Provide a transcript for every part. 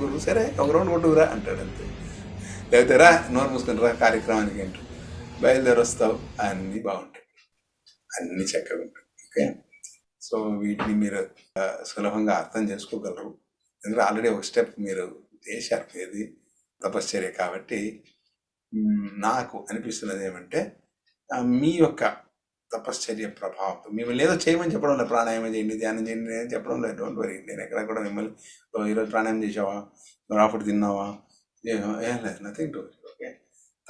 గురువు సరే ఒక రౌండ్ కొట్టుకురా అంటాడు అంతే. లేకపోతే రా నోరు మూసుకుని రా కార్యక్రమానికి ఏంటో బయలుదేరి వస్తావు అన్నీ బాగుంటాయి. అన్నీ చక్కగా ఉంటాయి ఓకే? సో వీటిని మీరు సులభంగా అర్థం చేసుకోగలరు. ఎందుకంటే ఆల్రెడీ ఒక స్టెప్ మీరు చేశారు ఏది తపశ్చర్య కాబట్టి నాకు అనిపిస్తున్నది ఏమంటే మీ యొక్క తపశ్చర్య ప్రభావం. మిమ్మల్ని ఏదో చేయమని చెప్పడం లేదు. ప్రాణాయామం చేయండి ధ్యానం చేయండి నేను చెప్పడం లేదు. డోంట్ వరీ నేను ఎక్కడ కూడా మిమ్మల్ని "ఓ, ఈరోజు ప్రాణాయామం చేసావా రాఫుడ్ తిన్నావా? ఏ- ఏం లేదు. నథింగ్ టు ఓకే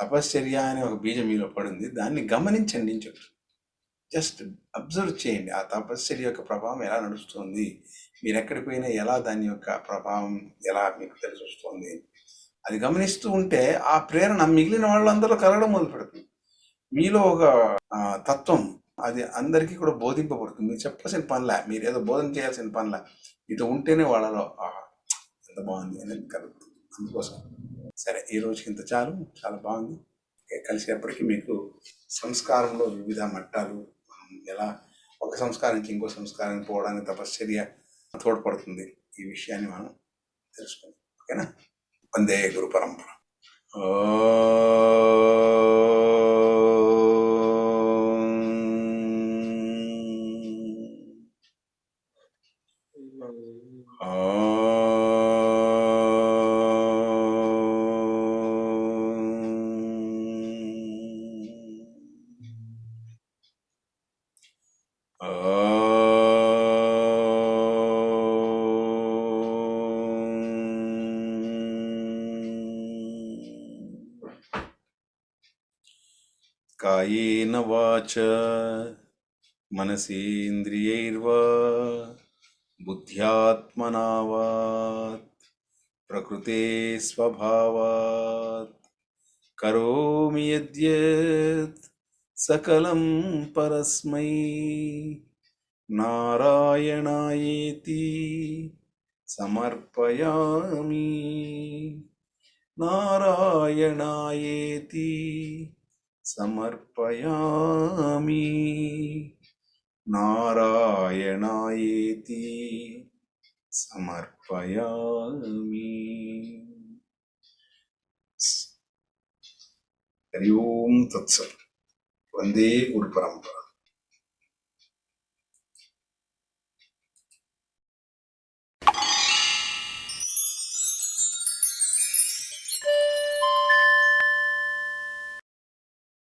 తపశ్చర్య అనే ఒక బీజం మీలో పడింది. దాన్ని గమనించండి అని చెప్తాను జస్ట్ అబ్జర్వ్ చేయండి. ఆ తపశ్చర్య యొక్క ప్రభావం ఎలా నడుస్తుంది? మీరు ఎక్కడికి పోయినా ఎలా దాని యొక్క ప్రభావం ఎలా మీకు తెలిసి వస్తుంది? అది గమనిస్తూ ఉంటే ఆ ప్రేరణ మిగిలిన వాళ్ళందరూ కలగడం మొదలు పెడుతుంది మీలో ఒక తత్వం అది అందరికీ కూడా బోధింపబడుతుంది. మీరు చెప్పాల్సిన పనుల మీరు ఏదో బోధన చేయాల్సిన పనుల. ఇది ఉంటేనే వాళ్ళలో "ఆహా, ఎంత బాగుంది అనేది కలుగుతుంది అందుకోసం. సరే ఈ రోజుకి ఇంత చాలు. చాలా బాగుంది. కలిసేపటికి మీకు సంస్కారంలో వివిధ మట్టాలు ఎలా ఒక సంస్కారం నుంచి ఇంకో సంస్కారానికి పోవడానికి తపశ్చర్య తోడ్పడుతుంది ఈ విషయాన్ని మనం తెలుసుకుందాం ఓకేనా? వందే గురు పరంపర. ఓ कायेन वाच मनसेन्द्रियैर्वा बुद्ध्यात्मनावात् प्रकृते स्वभावात् करोमि यद्यत् सकलं परस्मै। नारायणायेति समर्पयामि। नारायणायेति समर्पयामि। நாராயணாயேதி சமர்ப்பயாமி. ஹரி ஓம் தத்சல் வந்தே குரு பரம்பரா.